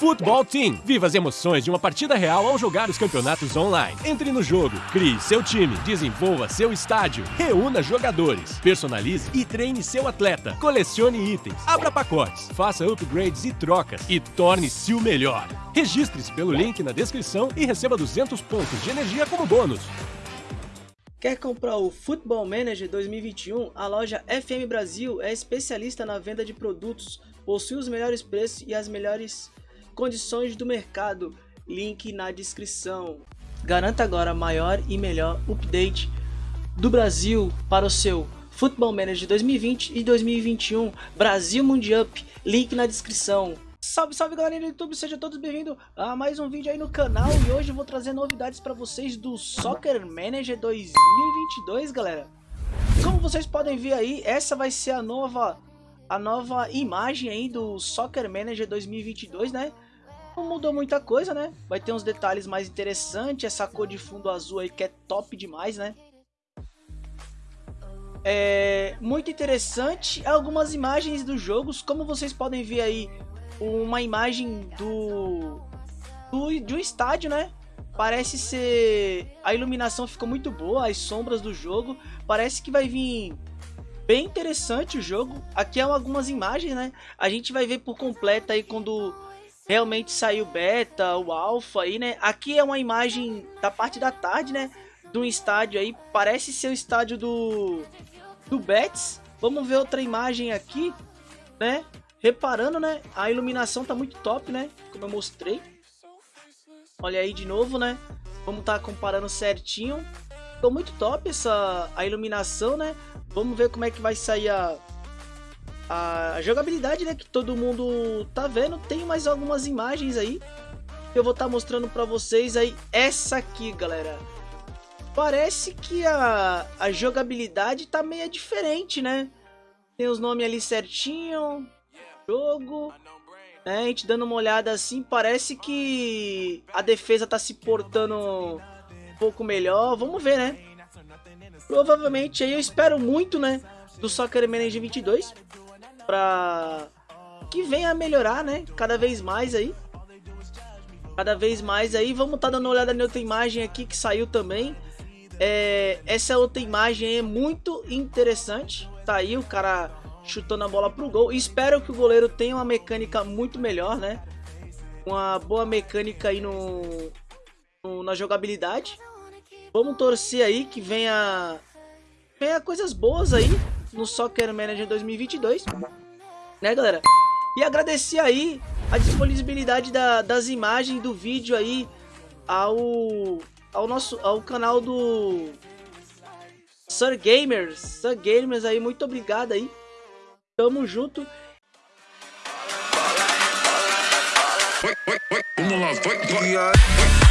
Football Team. Viva as emoções de uma partida real ao jogar os campeonatos online. Entre no jogo, crie seu time, desenvolva seu estádio, reúna jogadores, personalize e treine seu atleta, colecione itens, abra pacotes, faça upgrades e trocas e torne-se o melhor. Registre-se pelo link na descrição e receba 200 pontos de energia como bônus. Quer comprar o Football Manager 2021? A loja FM Brasil é especialista na venda de produtos, possui os melhores preços e as melhores condições do mercado, link na descrição. Garanta agora maior e melhor update do Brasil para o seu Football Manager 2020 e 2021 Brasil Mundial, link na descrição. Salve, salve galerinha do YouTube, sejam todos bem-vindos a mais um vídeo aí no canal e hoje eu vou trazer novidades para vocês do Soccer Manager 2022, galera. Como vocês podem ver aí, essa vai ser a nova a nova imagem aí do Soccer Manager 2022, né? Não mudou muita coisa, né? Vai ter uns detalhes mais interessantes. Essa cor de fundo azul aí que é top demais, né? É muito interessante. Algumas imagens dos jogos. Como vocês podem ver aí, uma imagem do, do de um estádio, né? Parece ser... A iluminação ficou muito boa, as sombras do jogo. Parece que vai vir bem interessante o jogo. Aqui é algumas imagens, né? A gente vai ver por completo aí quando realmente saiu beta, o alpha aí, né? Aqui é uma imagem da parte da tarde, né? De um estádio aí, parece ser o estádio do, do Betis. Vamos ver outra imagem aqui, né? Reparando, né? A iluminação tá muito top, né? Como eu mostrei. Olha aí de novo, né? Vamos estar tá comparando certinho. Ficou muito top essa a iluminação, né? Vamos ver como é que vai sair a, a jogabilidade, né, que todo mundo tá vendo, tem mais algumas imagens aí eu vou estar tá mostrando para vocês aí. Essa aqui, galera. Parece que a, a jogabilidade tá meio diferente, né? Tem os nomes ali certinho, jogo, né? A gente dando uma olhada assim, parece que a defesa tá se portando pouco melhor. Vamos ver, né? Provavelmente aí eu espero muito, né? Do Soccer Manager 22 para que venha a melhorar, né? Cada vez mais aí. Cada vez mais aí. Vamos estar tá dando uma olhada na outra imagem aqui que saiu também. É, essa outra imagem é muito interessante. Tá aí o cara chutando a bola pro gol. Espero que o goleiro tenha uma mecânica muito melhor, né? Uma boa mecânica aí no, no na jogabilidade. Vamos torcer aí que venha, venha coisas boas aí no Soccer Manager 2022 né, galera? E agradecer aí a disponibilidade da, das imagens do vídeo aí ao, ao nosso ao canal do Sir Gamers. Sir Gamers aí, muito obrigado aí. Tamo junto. Vamos lá, vai, vai.